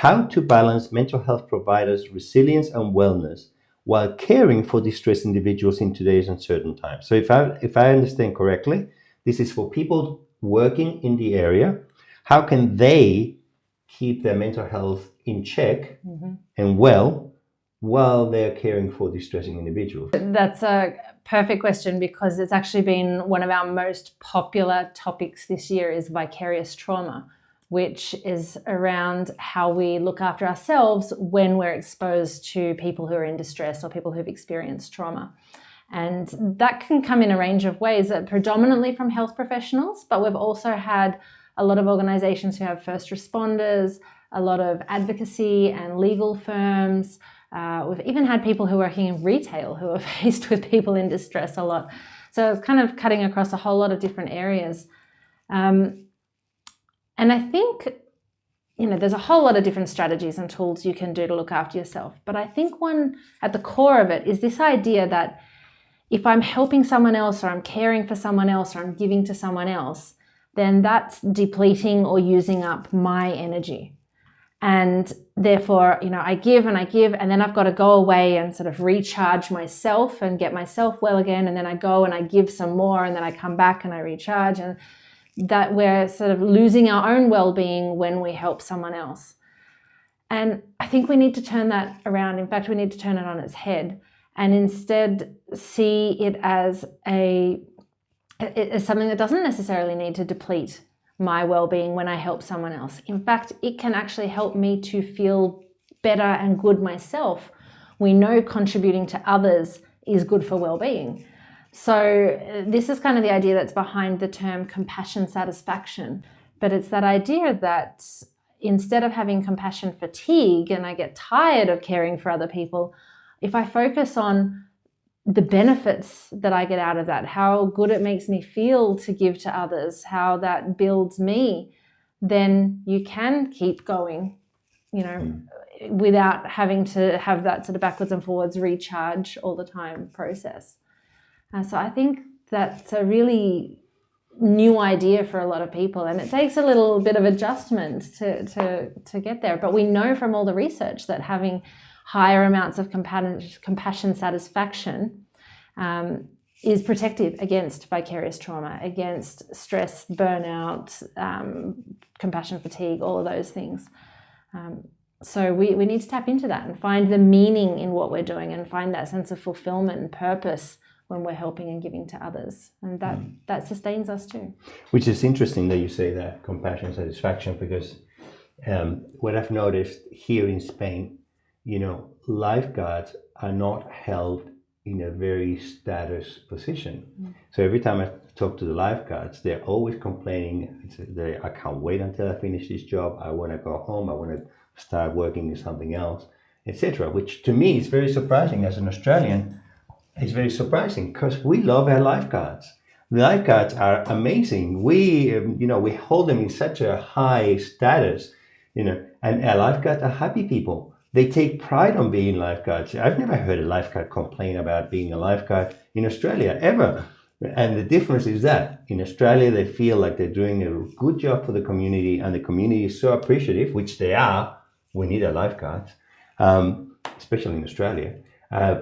how to balance mental health providers' resilience and wellness while caring for distressed individuals in today's uncertain times. So if I, if I understand correctly, this is for people working in the area. How can they keep their mental health in check mm -hmm. and well while they're caring for distressing individuals? That's a perfect question because it's actually been one of our most popular topics this year is vicarious trauma, which is around how we look after ourselves when we're exposed to people who are in distress or people who've experienced trauma. And that can come in a range of ways, uh, predominantly from health professionals, but we've also had a lot of organizations who have first responders, a lot of advocacy and legal firms, uh, we've even had people who are working in retail who are faced with people in distress a lot. So it's kind of cutting across a whole lot of different areas. Um, and I think, you know, there's a whole lot of different strategies and tools you can do to look after yourself. But I think one at the core of it is this idea that if I'm helping someone else or I'm caring for someone else or I'm giving to someone else, then that's depleting or using up my energy and therefore you know i give and i give and then i've got to go away and sort of recharge myself and get myself well again and then i go and i give some more and then i come back and i recharge and that we're sort of losing our own well-being when we help someone else and i think we need to turn that around in fact we need to turn it on its head and instead see it as a as something that doesn't necessarily need to deplete my well-being when I help someone else. In fact, it can actually help me to feel better and good myself. We know contributing to others is good for well-being. So uh, this is kind of the idea that's behind the term compassion satisfaction. But it's that idea that instead of having compassion fatigue and I get tired of caring for other people, if I focus on the benefits that I get out of that, how good it makes me feel to give to others, how that builds me, then you can keep going, you know, mm. without having to have that sort of backwards and forwards recharge all the time process. Uh, so I think that's a really new idea for a lot of people and it takes a little bit of adjustment to, to, to get there. But we know from all the research that having higher amounts of compassion satisfaction um, is protective against vicarious trauma, against stress, burnout, um, compassion fatigue, all of those things. Um, so we, we need to tap into that and find the meaning in what we're doing and find that sense of fulfillment and purpose when we're helping and giving to others. And that, mm. that sustains us too. Which is interesting that you say that, compassion, satisfaction, because um, what I've noticed here in Spain you know, lifeguards are not held in a very status position. Mm. So every time I talk to the lifeguards, they're always complaining. They, I can't wait until I finish this job. I want to go home. I want to start working in something else, etc. Which to me is very surprising as an Australian. It's very surprising because we love our lifeguards. Lifeguards are amazing. We, um, you know, we hold them in such a high status, you know, and our lifeguards are happy people they take pride on being lifeguards. I've never heard a lifeguard complain about being a lifeguard in Australia ever. And the difference is that in Australia, they feel like they're doing a good job for the community and the community is so appreciative, which they are. We need our lifeguards, um, especially in Australia. Uh,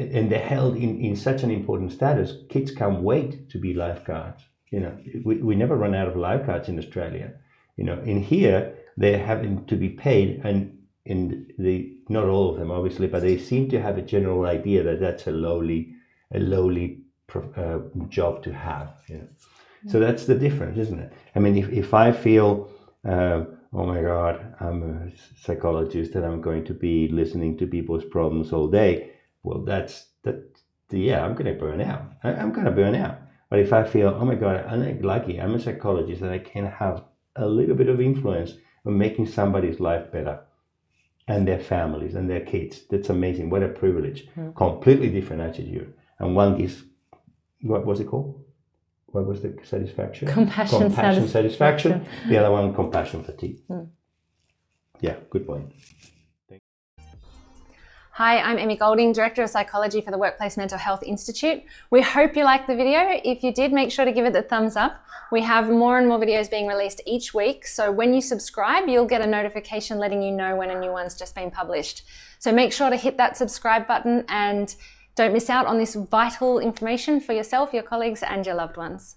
and they're held in, in such an important status. Kids can't wait to be lifeguards. You know, we, we never run out of lifeguards in Australia. You know, in here, they're having to be paid and in the not all of them obviously, but they seem to have a general idea that that's a lowly a lowly uh, job to have. You know? So mm. that's the difference, isn't it? I mean, if, if I feel, uh, oh my God, I'm a psychologist and I'm going to be listening to people's problems all day, well, that's that. Yeah, I'm going to burn out. I, I'm going to burn out. But if I feel, oh my God, I'm lucky, I'm a psychologist and I can have a little bit of influence on making somebody's life better and their families and their kids. That's amazing. What a privilege. Mm. Completely different attitude. And one gives, what was it called? What was the satisfaction? Compassion, compassion satisfaction. satisfaction. The other one, compassion fatigue. Mm. Yeah, good point. Hi, I'm Emmy Golding, Director of Psychology for the Workplace Mental Health Institute. We hope you liked the video. If you did, make sure to give it a thumbs up. We have more and more videos being released each week, so when you subscribe, you'll get a notification letting you know when a new one's just been published. So make sure to hit that subscribe button and don't miss out on this vital information for yourself, your colleagues, and your loved ones.